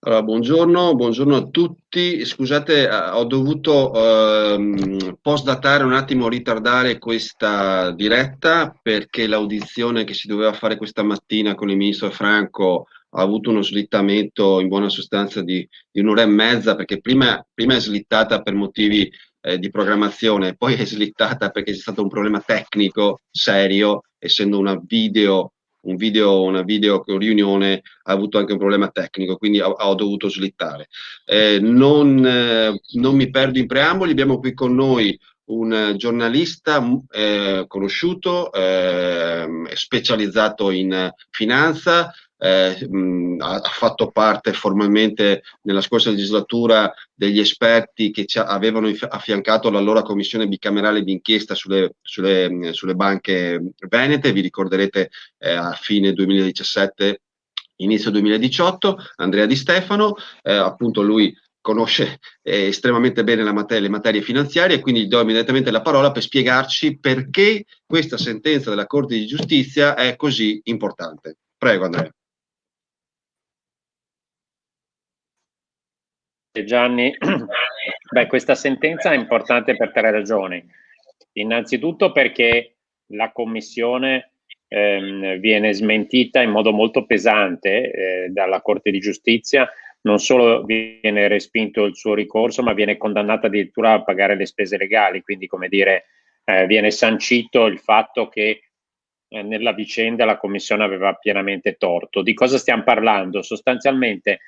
Allora, buongiorno, buongiorno a tutti. Scusate, eh, ho dovuto ehm, postdatare un attimo, ritardare questa diretta perché l'audizione che si doveva fare questa mattina con il ministro Franco ha avuto uno slittamento in buona sostanza di, di un'ora e mezza perché prima, prima è slittata per motivi eh, di programmazione, poi è slittata perché c'è stato un problema tecnico serio, essendo una video un video, una video riunione ha avuto anche un problema tecnico, quindi ho, ho dovuto slittare. Eh, non, eh, non, mi perdo in preamboli, abbiamo qui con noi un giornalista eh, conosciuto, ehm, specializzato in finanza, eh, mh, ha, fatto parte formalmente nella scorsa legislatura degli esperti che avevano affiancato l'allora commissione bicamerale d'inchiesta sulle, sulle, sulle, banche venete, vi ricorderete eh, a fine 2017 inizio 2018, Andrea Di Stefano, eh, appunto lui conosce eh, estremamente bene la materia, le materie finanziarie, quindi gli do immediatamente la parola per spiegarci perché questa sentenza della Corte di Giustizia è così importante. Prego Andrea. Gianni, beh, questa sentenza è importante per tre ragioni. Innanzitutto perché la Commissione ehm, viene smentita in modo molto pesante eh, dalla Corte di Giustizia, non solo viene respinto il suo ricorso, ma viene condannata addirittura a pagare le spese legali, quindi come dire, eh, viene sancito il fatto che eh, nella vicenda la Commissione aveva pienamente torto. Di cosa stiamo parlando? Sostanzialmente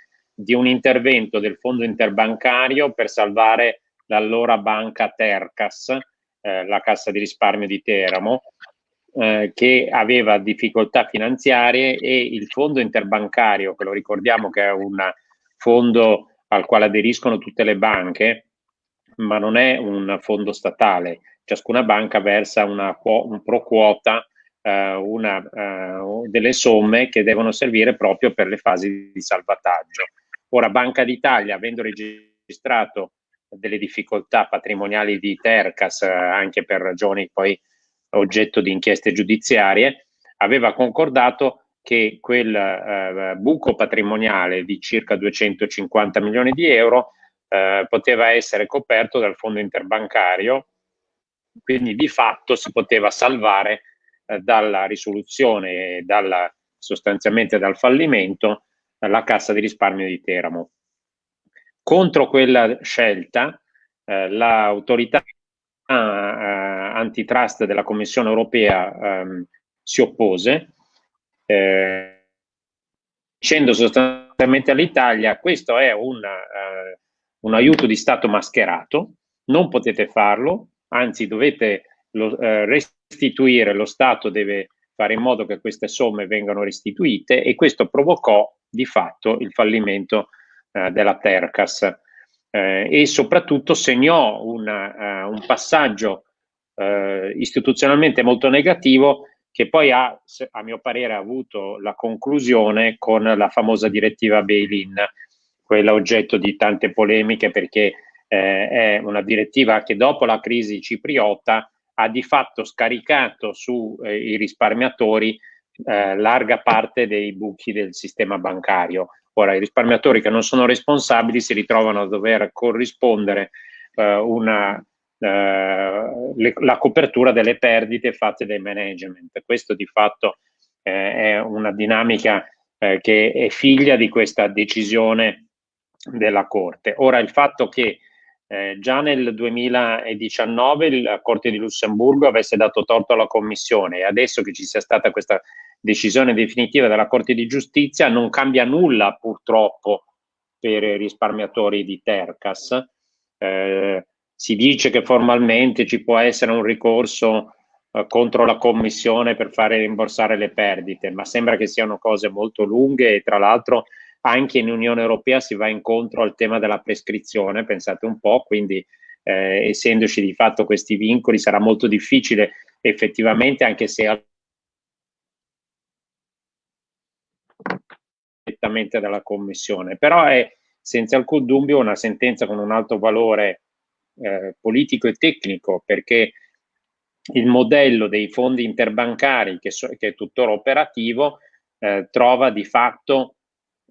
di un intervento del fondo interbancario per salvare l'allora banca Tercas, eh, la cassa di risparmio di Teramo, eh, che aveva difficoltà finanziarie e il fondo interbancario, che lo ricordiamo che è un fondo al quale aderiscono tutte le banche, ma non è un fondo statale. Ciascuna banca versa una, un pro quota eh, una, eh, delle somme che devono servire proprio per le fasi di salvataggio. Ora Banca d'Italia, avendo registrato delle difficoltà patrimoniali di Tercas, eh, anche per ragioni poi oggetto di inchieste giudiziarie, aveva concordato che quel eh, buco patrimoniale di circa 250 milioni di euro eh, poteva essere coperto dal fondo interbancario, quindi di fatto si poteva salvare eh, dalla risoluzione dalla, sostanzialmente dal fallimento la Cassa di risparmio di Teramo. Contro quella scelta eh, l'autorità eh, antitrust della Commissione europea ehm, si oppose eh, dicendo sostanzialmente all'Italia questo è un, eh, un, aiuto di Stato mascherato, non potete farlo, anzi dovete lo, eh, restituire, lo Stato deve fare in modo che queste somme vengano restituite e questo provocò di fatto il fallimento eh, della Tercas. Eh, e soprattutto segnò una, uh, un passaggio uh, istituzionalmente molto negativo che poi ha, a mio parere, avuto la conclusione con la famosa direttiva bail-in, quella oggetto di tante polemiche perché eh, è una direttiva che dopo la crisi cipriota ha di fatto scaricato sui eh, risparmiatori eh, larga parte dei buchi del sistema bancario. Ora, i risparmiatori che non sono responsabili si ritrovano a dover corrispondere eh, una, eh, le, la copertura delle perdite fatte dai management. Questo di fatto eh, è una dinamica che è figlia di questa decisione della Corte. Ora, il fatto che eh, già nel 2019 la Corte di Lussemburgo avesse dato torto alla Commissione e adesso che ci sia stata questa decisione definitiva della Corte di Giustizia non cambia nulla purtroppo per i risparmiatori di Tercas. Eh, si dice che formalmente ci può essere un ricorso eh, contro la Commissione per fare rimborsare le perdite, ma sembra che siano cose molto lunghe e tra l'altro anche in Unione Europea si va incontro al tema della prescrizione, pensate un po', quindi eh, essendoci di fatto questi vincoli sarà molto difficile effettivamente, anche se direttamente dalla Commissione, però è senza alcun dubbio una sentenza con un alto valore eh, politico e tecnico perché il modello dei fondi interbancari che, so, che è tuttora operativo eh, trova di fatto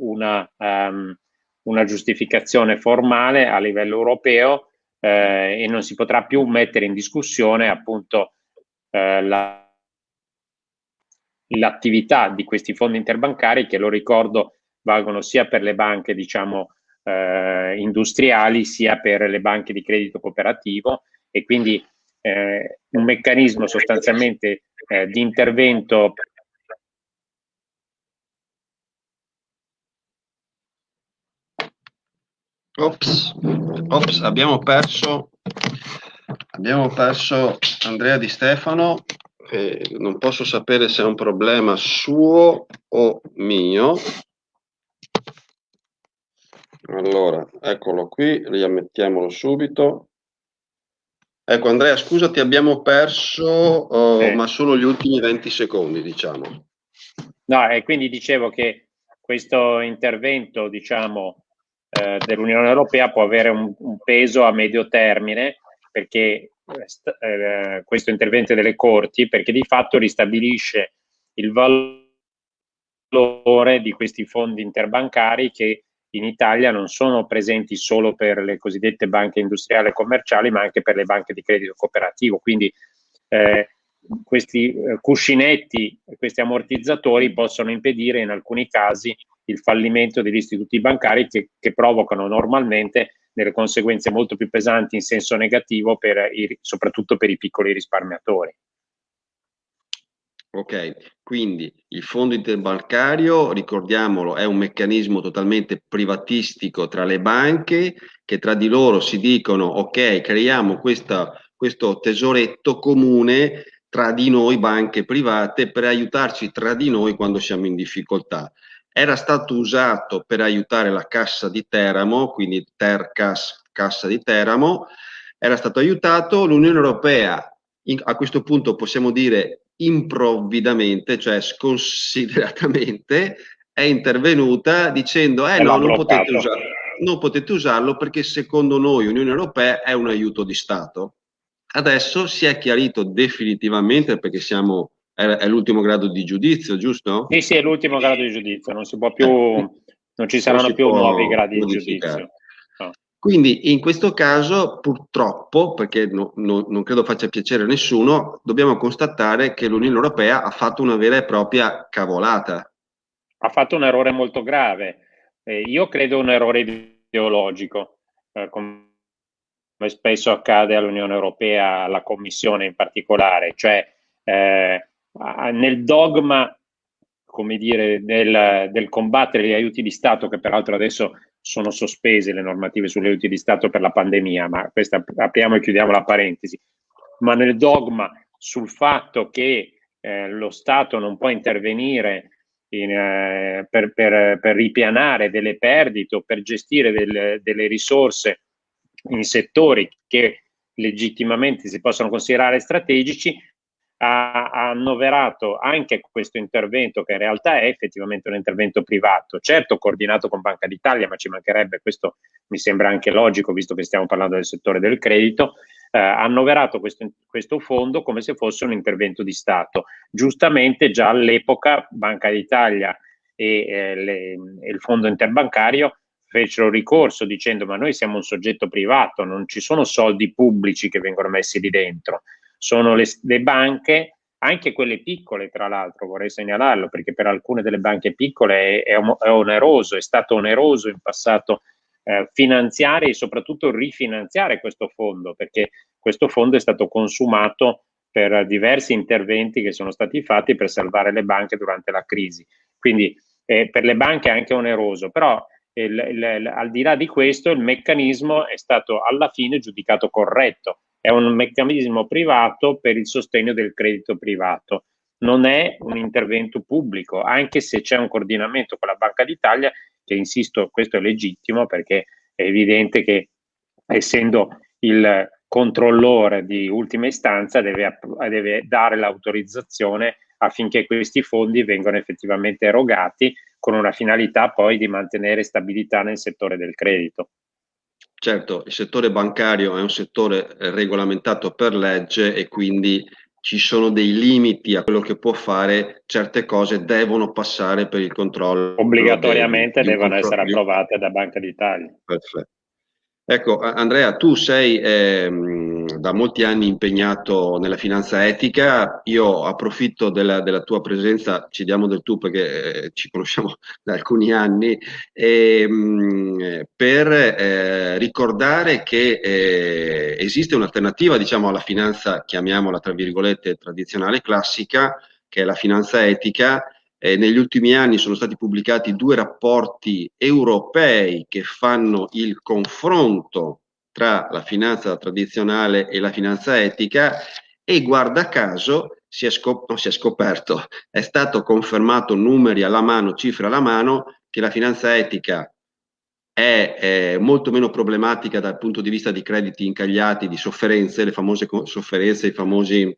una, um, una giustificazione formale a livello europeo eh, e non si potrà più mettere in discussione appunto eh, la l'attività di questi fondi interbancari che lo ricordo valgono sia per le banche diciamo eh, industriali sia per le banche di credito cooperativo. E quindi eh, un meccanismo sostanzialmente eh, di intervento Ops, ops, abbiamo perso, abbiamo perso Andrea Di Stefano, eh, non posso sapere se è un problema suo o mio. Allora, eccolo qui, riammettiamolo subito. Ecco Andrea, scusa, ti abbiamo perso, oh, eh. ma solo gli ultimi 20 secondi, diciamo. No, e quindi dicevo che questo intervento, diciamo, eh, dell'Unione Europea può avere un, un, peso a medio termine perché eh, questo intervento delle corti, perché di fatto ristabilisce il valore di questi fondi interbancari che in Italia non sono presenti solo per le cosiddette banche industriali e commerciali, ma anche per le banche di credito cooperativo. Quindi eh, questi eh, cuscinetti, questi ammortizzatori possono impedire in alcuni casi il fallimento degli istituti bancari che, che provocano normalmente delle conseguenze molto più pesanti in senso negativo per i, soprattutto per i piccoli risparmiatori. Ok, quindi il fondo interbancario, ricordiamolo, è un meccanismo totalmente privatistico tra le banche che tra di loro si dicono ok, creiamo questa, questo tesoretto comune tra di noi banche private per aiutarci tra di noi quando siamo in difficoltà. Era stato usato per aiutare la cassa di Teramo, quindi Tercas, cassa di Teramo, era stato aiutato l'Unione Europea, in, a questo punto possiamo dire improvvidamente, cioè sconsideratamente, è intervenuta dicendo eh no, non potete, usarlo, non potete usarlo perché secondo noi Unione Europea è un aiuto di Stato. Adesso si è chiarito definitivamente perché siamo, è, l'ultimo grado di giudizio, giusto? Sì, sì, è l'ultimo grado di giudizio, non si può più, non ci saranno non più nuovi gradi di giudizio. Quindi in questo caso purtroppo, perché no, no, non credo faccia piacere a nessuno, dobbiamo constatare che l'Unione Europea ha fatto una vera e propria cavolata. Ha fatto un errore molto grave. Eh, io credo un errore ideologico, eh, come spesso accade all'Unione Europea, alla Commissione in particolare, cioè eh, nel dogma come dire, del, del combattere gli aiuti di Stato, che peraltro adesso sono sospese le normative sugli aiuti di Stato per la pandemia, ma questa apriamo e chiudiamo la parentesi, ma nel dogma sul fatto che eh, lo Stato non può intervenire in, eh, per, per, per, ripianare delle perdite o per gestire del, delle risorse in settori che legittimamente si possono considerare strategici, ha, ha, annoverato anche questo intervento, che in realtà è effettivamente un intervento privato, certo coordinato con Banca d'Italia, ma ci mancherebbe, questo mi sembra anche logico, visto che stiamo parlando del settore del credito, eh, annoverato questo, questo fondo come se fosse un intervento di Stato. Giustamente già all'epoca Banca d'Italia e, eh, le, e il fondo interbancario fecero ricorso dicendo ma noi siamo un soggetto privato, non ci sono soldi pubblici che vengono messi lì dentro sono le, le banche, anche quelle piccole tra l'altro, vorrei segnalarlo, perché per alcune delle banche piccole è, è, oneroso, è stato oneroso in passato eh, finanziare e soprattutto rifinanziare questo fondo, perché questo fondo è stato consumato per diversi interventi che sono stati fatti per salvare le banche durante la crisi. Quindi eh, per le banche è anche oneroso, però il, il, al di là di questo il meccanismo è stato alla fine giudicato corretto è un meccanismo privato per il sostegno del credito privato. Non è un intervento pubblico, anche se c'è un coordinamento con la Banca d'Italia, che insisto, questo è legittimo perché è evidente che essendo il controllore di ultima istanza deve, deve dare l'autorizzazione affinché questi fondi vengano effettivamente erogati con una finalità poi di mantenere stabilità nel settore del credito. Certo, il settore bancario è un settore eh, regolamentato per legge e quindi ci sono dei limiti a quello che può fare, certe cose devono passare per il controllo. Obbligatoriamente devono essere approvate da Banca d'Italia. Perfetto. Ecco, Andrea, tu sei ehm, da molti anni impegnato nella finanza etica, io approfitto della, della tua presenza, ci diamo del tu perché eh, ci conosciamo da alcuni anni, ehm, per eh, ricordare che eh, esiste un'alternativa diciamo, alla finanza, chiamiamola tra virgolette, tradizionale classica, che è la finanza etica, eh, negli ultimi anni sono stati pubblicati due rapporti europei che fanno il confronto tra la finanza tradizionale e la finanza etica e guarda caso si è, scop- si è scoperto, è stato confermato numeri alla mano, cifre alla mano, che la finanza etica è, molto meno problematica dal punto di vista di crediti incagliati, di sofferenze, le famose sofferenze, i famosi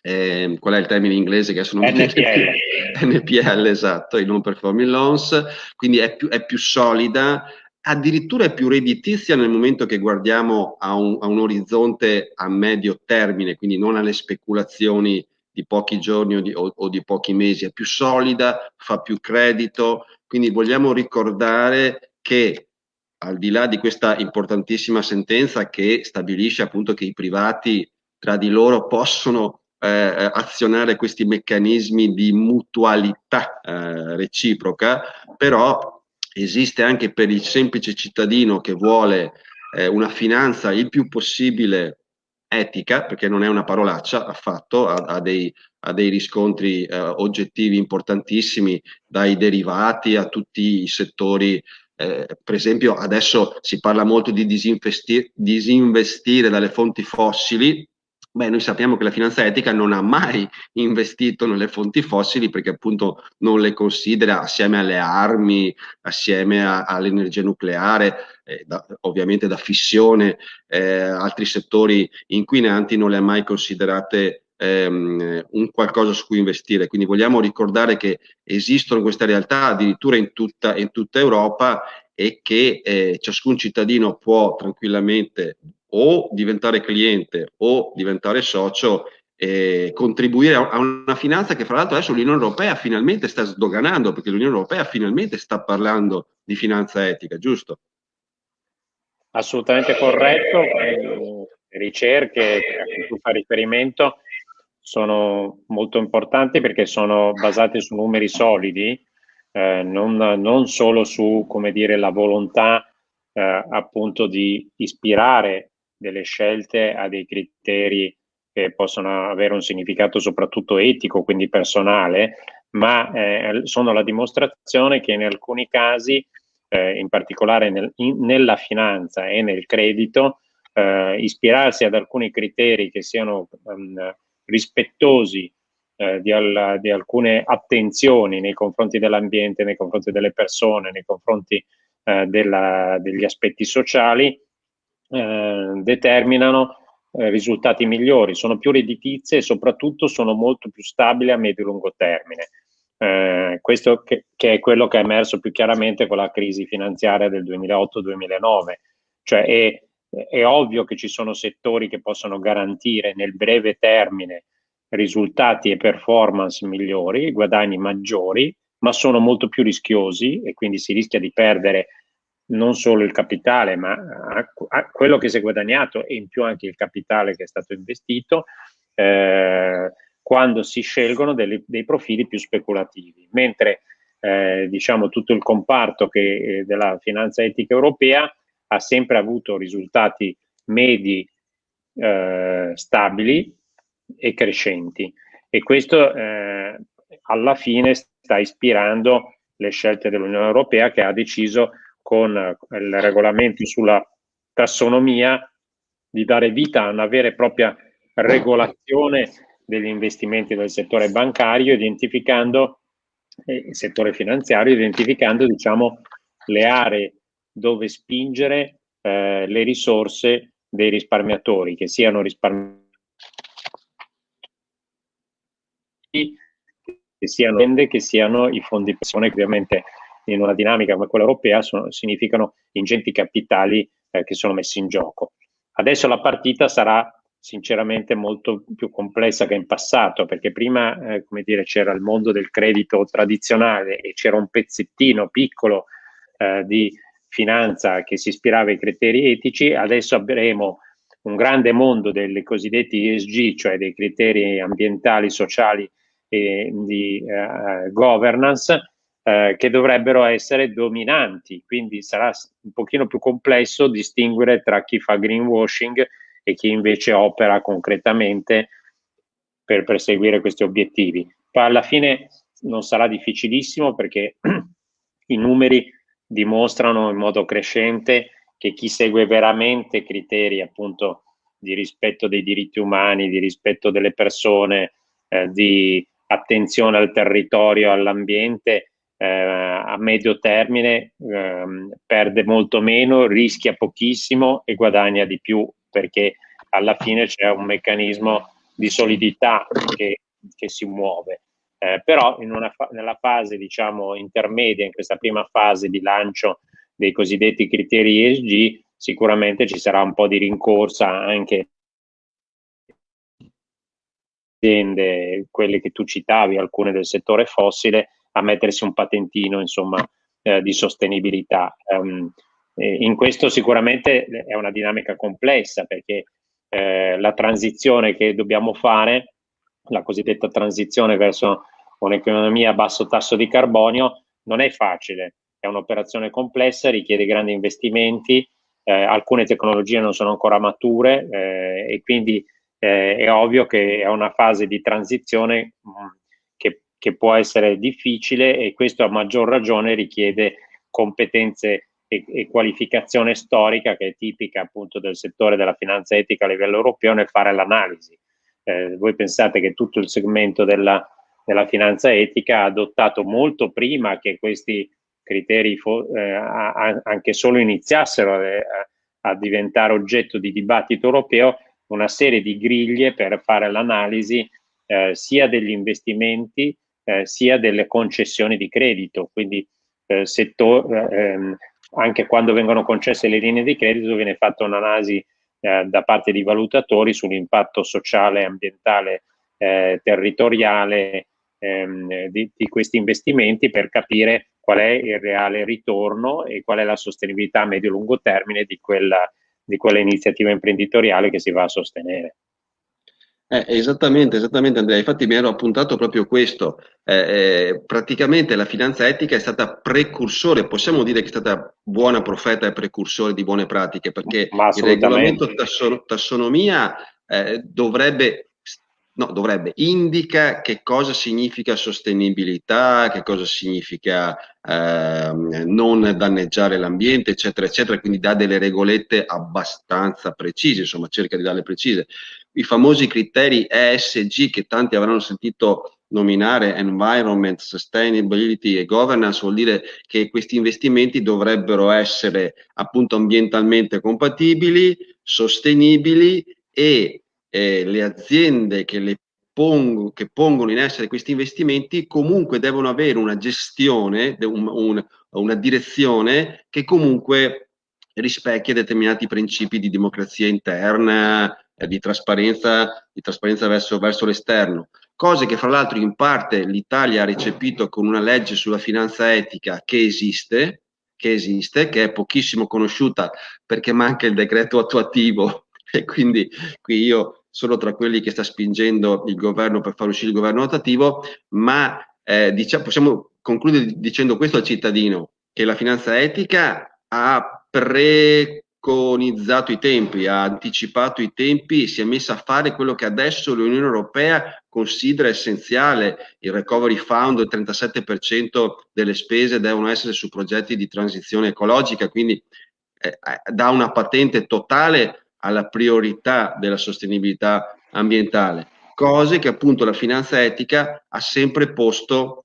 eh, qual è il termine inglese che adesso non NPL. NPL, esatto, i non performing loans, quindi è più, è più, solida, addirittura è più redditizia nel momento che guardiamo a un, a un orizzonte a medio termine, quindi non alle speculazioni di pochi giorni o di, o, o di pochi mesi, è più solida, fa più credito, quindi vogliamo ricordare che al di là di questa importantissima sentenza che stabilisce appunto che i privati tra di loro possono eh, azionare questi meccanismi di mutualità eh, reciproca, però esiste anche per il semplice cittadino che vuole eh, una finanza il più possibile etica, perché non è una parolaccia affatto, ha, ha, dei, ha dei, riscontri eh, oggettivi importantissimi, dai derivati a tutti i settori eh, per esempio adesso si parla molto di disinvestire dalle fonti fossili, Beh, noi sappiamo che la finanza etica non ha mai investito nelle fonti fossili perché appunto non le considera assieme alle armi, assieme all'energia nucleare, eh, da, ovviamente da fissione, eh, altri settori inquinanti non le ha mai considerate ehm, un qualcosa su cui investire. Quindi vogliamo ricordare che esistono queste realtà addirittura in tutta, in tutta Europa e che eh, ciascun cittadino può tranquillamente o diventare cliente o diventare socio e contribuire a una finanza che fra l'altro adesso l'Unione Europea finalmente sta sdoganando perché l'Unione Europea finalmente sta parlando di finanza etica, giusto? Assolutamente corretto, le ricerche a cui tu fai riferimento sono molto importanti perché sono basate su numeri solidi, eh, non, non, solo su come dire, la volontà eh, appunto di ispirare delle scelte a dei criteri che possono avere un significato soprattutto etico, quindi personale, ma eh, sono la dimostrazione che in alcuni casi, eh, in particolare nel, in, nella finanza e nel credito, eh, ispirarsi ad alcuni criteri che siano um, rispettosi eh, di, al, di, alcune attenzioni nei confronti dell'ambiente, nei confronti delle persone, nei confronti eh, della, degli aspetti sociali, eh, determinano eh, risultati migliori, sono più redditizie e soprattutto sono molto più stabili a medio-lungo termine. Eh, questo che, che, è quello che è emerso più chiaramente con la crisi finanziaria del 2008-2009, cioè è, è ovvio che ci sono settori che possono garantire nel breve termine risultati e performance migliori, guadagni maggiori, ma sono molto più rischiosi e quindi si rischia di perdere non solo il capitale, ma a, quello che si è guadagnato e in più anche il capitale che è stato investito, eh, quando si scelgono delle, dei profili più speculativi. Mentre eh, diciamo tutto il comparto che, eh, della finanza etica europea ha sempre avuto risultati medi eh, stabili e crescenti e questo eh, alla fine sta ispirando le scelte dell'Unione Europea che ha deciso con il regolamento sulla tassonomia di dare vita a una vera e propria regolazione degli investimenti del settore bancario, identificando eh, il settore finanziario, identificando diciamo, le aree dove spingere eh, le risorse dei risparmiatori, che siano risparmiatori che siano, che siano i fondi pensione, che ovviamente in una dinamica come quella europea sono, significano ingenti capitali eh, che sono messi in gioco. Adesso la partita sarà sinceramente molto più complessa che in passato, perché prima, eh, come dire, c'era il mondo del credito tradizionale e c'era un pezzettino piccolo eh, di finanza che si ispirava ai criteri etici, adesso avremo un grande mondo dei cosiddetti ESG, cioè dei criteri ambientali, sociali e di eh, governance, eh, che dovrebbero essere dominanti, quindi sarà un pochino più complesso distinguere tra chi fa greenwashing e chi invece opera concretamente per perseguire questi obiettivi. Poi alla fine non sarà difficilissimo perché i numeri dimostrano in modo crescente che chi segue veramente criteri appunto di rispetto dei diritti umani, di rispetto delle persone, eh, di attenzione al territorio, all'ambiente, eh, a medio termine eh, perde molto meno, rischia pochissimo e guadagna di più perché alla fine c'è un meccanismo di solidità che, che si muove. Eh, però fa nella fase diciamo intermedia, in questa prima fase di lancio dei cosiddetti criteri ESG, sicuramente ci sarà un po' di rincorsa anche aziende, quelle che tu citavi, alcune del settore fossile, a mettersi un patentino insomma, eh, di sostenibilità. Um, in questo sicuramente è una dinamica complessa perché eh, la transizione che dobbiamo fare, la cosiddetta transizione verso un'economia a basso tasso di carbonio, non è facile, è un'operazione complessa, richiede grandi investimenti, eh, alcune tecnologie non sono ancora mature eh, e quindi eh, è ovvio che è una fase di transizione mh, mm, che, può essere difficile e questo a maggior ragione richiede competenze e, e, qualificazione storica che è tipica appunto del settore della finanza etica a livello europeo nel fare l'analisi. Eh, voi pensate che tutto il segmento della, della, finanza etica ha adottato molto prima che questi criteri eh, a, anche solo iniziassero a, a diventare oggetto di dibattito europeo una serie di griglie per fare l'analisi eh, sia degli investimenti eh, sia delle concessioni di credito, quindi eh, settore, ehm, anche quando vengono concesse le linee di credito viene fatta un'analisi eh, da parte di valutatori sull'impatto sociale, ambientale, eh, territoriale ehm, di, di, questi investimenti per capire qual è il reale ritorno e qual è la sostenibilità a medio-lungo termine di quella, di quella iniziativa imprenditoriale che si va a sostenere. Eh, esattamente, esattamente Andrea, infatti mi ero appuntato proprio questo, eh, eh, praticamente la finanza etica è stata precursore, possiamo dire che è stata buona profeta e precursore di buone pratiche, perché il regolamento tasson tassonomia eh, dovrebbe, no, dovrebbe, indica che cosa significa sostenibilità, che cosa significa ehm, non danneggiare l'ambiente, eccetera, eccetera, quindi dà delle regolette abbastanza precise, insomma cerca di darle precise. I famosi criteri ESG che tanti avranno sentito nominare Environment, Sustainability e Governance vuol dire che questi investimenti dovrebbero essere appunto ambientalmente compatibili, sostenibili e eh, le aziende che, le pongo, che, pongono in essere questi investimenti comunque devono avere una gestione, un, un, una direzione che comunque rispecchia determinati principi di democrazia interna, eh, di trasparenza, di trasparenza verso, verso l'esterno, cose che fra l'altro in parte l'Italia ha recepito con una legge sulla finanza etica che esiste, che esiste, che è pochissimo conosciuta perché manca il decreto attuativo. E quindi qui io sono tra quelli che sta spingendo il governo per far uscire il governo attuativo, ma eh, diciamo, possiamo concludere dicendo questo al cittadino, che la finanza etica ha pre preconizzato i tempi, ha anticipato i tempi si è messa a fare quello che adesso l'Unione Europea considera essenziale. Il Recovery Fund, il 37% delle spese devono essere su progetti di transizione ecologica, quindi eh, eh, dà una patente totale alla priorità della sostenibilità ambientale, cose che appunto la finanza etica ha sempre posto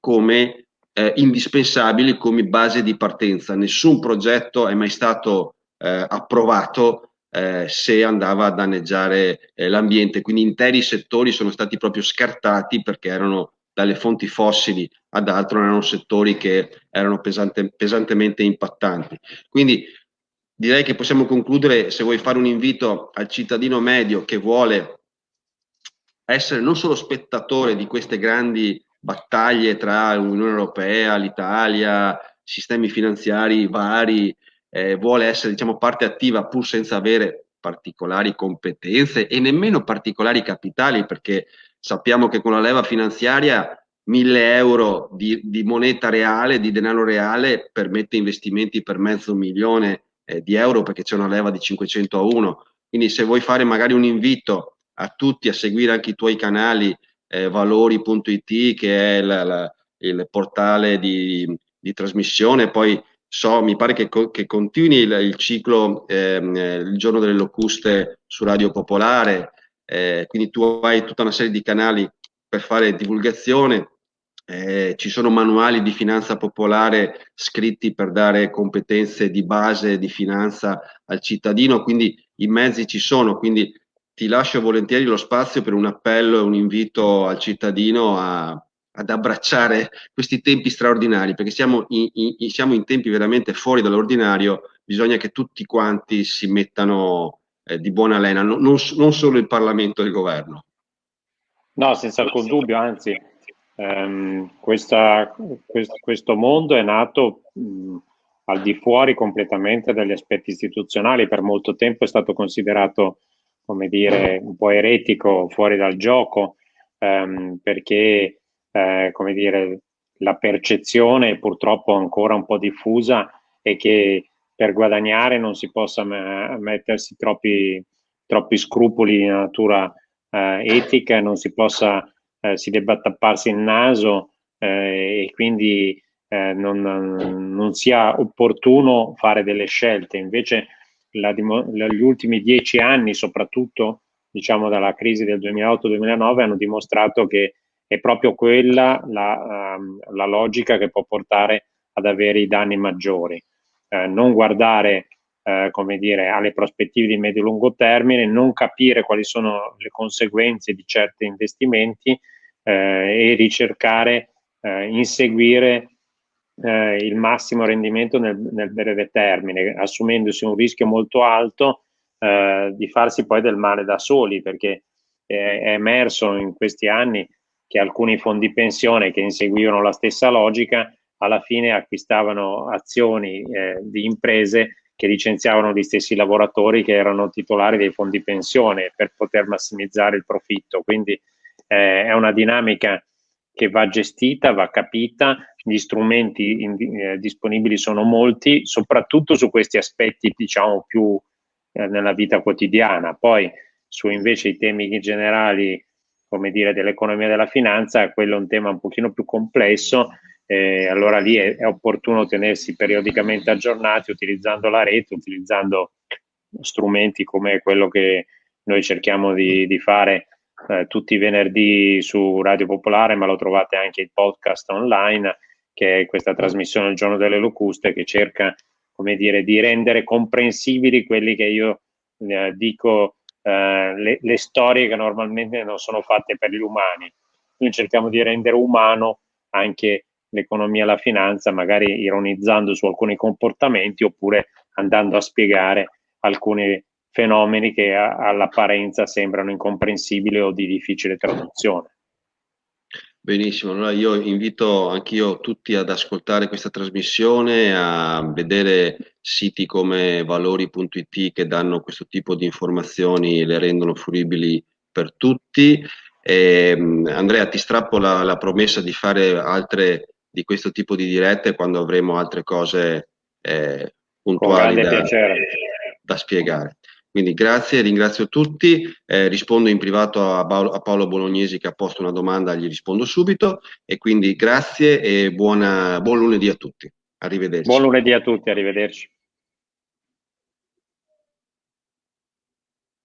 come eh, indispensabili come base di partenza. Nessun progetto è mai stato eh, approvato eh, se andava a danneggiare eh, l'ambiente. Quindi interi settori sono stati proprio scartati perché erano dalle fonti fossili ad altro, erano settori che erano pesante, pesantemente impattanti. Quindi direi che possiamo concludere se vuoi fare un invito al cittadino medio che vuole essere non solo spettatore di queste grandi battaglie tra l'Unione Europea, l'Italia, sistemi finanziari vari, eh, vuole essere diciamo, parte attiva pur senza avere particolari competenze e nemmeno particolari capitali, perché sappiamo che con la leva finanziaria 1000 euro di, di moneta reale, di denaro reale, permette investimenti per mezzo milione eh, di euro perché c'è una leva di 500 a 1. Quindi se vuoi fare magari un invito a tutti a seguire anche i tuoi canali eh, valori.it che è la, la, il portale di, di, trasmissione, poi so, mi pare che, che continui il, il ciclo ehm, il giorno delle locuste su Radio Popolare, eh, quindi tu hai tutta una serie di canali per fare divulgazione, eh, ci sono manuali di finanza popolare scritti per dare competenze di base di finanza al cittadino, quindi i mezzi ci sono, quindi ti lascio volentieri lo spazio per un appello e un invito al cittadino a, ad abbracciare questi tempi straordinari, perché siamo in, in, siamo in tempi veramente fuori dall'ordinario, bisogna che tutti quanti si mettano eh, di buona lena, non, non, non, solo il Parlamento e il governo. No, senza alcun dubbio, anzi, ehm, questa, questo, questo, mondo è nato mh, al di fuori completamente dagli aspetti istituzionali, per molto tempo è stato considerato come dire, un po' eretico, fuori dal gioco, ehm, perché, eh, come dire, la percezione purtroppo ancora un po' diffusa è che per guadagnare non si possa mettersi troppi, troppi scrupoli di natura eh, etica, non si possa, eh, si debba tapparsi il naso eh, e quindi eh, non, non sia opportuno fare delle scelte. Invece la, gli ultimi dieci anni, soprattutto diciamo dalla crisi del 2008-2009, hanno dimostrato che è proprio quella la, um, la, logica che può portare ad avere i danni maggiori. Eh, non guardare eh, come dire, alle prospettive di medio-lungo termine, non capire quali sono le conseguenze di certi investimenti eh, e ricercare, eh, inseguire eh, il massimo rendimento nel, nel, breve termine, assumendosi un rischio molto alto eh, di farsi poi del male da soli, perché è, è emerso in questi anni che alcuni fondi pensione che inseguivano la stessa logica alla fine acquistavano azioni eh, di imprese che licenziavano gli stessi lavoratori che erano titolari dei fondi pensione per poter massimizzare il profitto. Quindi eh, è una dinamica che va gestita, va capita, gli strumenti in, eh, disponibili sono molti, soprattutto su questi aspetti diciamo più eh, nella vita quotidiana. Poi su invece i temi generali, come dire, dell'economia e della finanza, quello è un tema un pochino più complesso, eh, allora lì è, è opportuno tenersi periodicamente aggiornati utilizzando la rete, utilizzando strumenti come quello che noi cerchiamo di, di fare eh, tutti i venerdì su Radio Popolare, ma lo trovate anche il podcast online, che è questa trasmissione Il giorno delle locuste, che cerca, come dire, di rendere comprensibili quelli che io eh, dico, eh, le, le, storie che normalmente non sono fatte per gli umani. Noi cerchiamo di rendere umano anche l'economia e la finanza, magari ironizzando su alcuni comportamenti oppure andando a spiegare alcuni fenomeni che a, all'apparenza sembrano incomprensibili o di difficile traduzione. Benissimo, allora io invito anch'io tutti ad ascoltare questa trasmissione, a vedere siti come valori.it che danno questo tipo di informazioni, le rendono fruibili per tutti. E, Andrea, ti strappo la, la, promessa di fare altre di questo tipo di dirette quando avremo altre cose eh, puntuali da, da spiegare. Quindi grazie, ringrazio tutti, eh, rispondo in privato a Paolo, a Paolo, Bolognesi che ha posto una domanda, gli rispondo subito e quindi grazie e buona, buon lunedì a tutti. Arrivederci. Buon lunedì a tutti, arrivederci.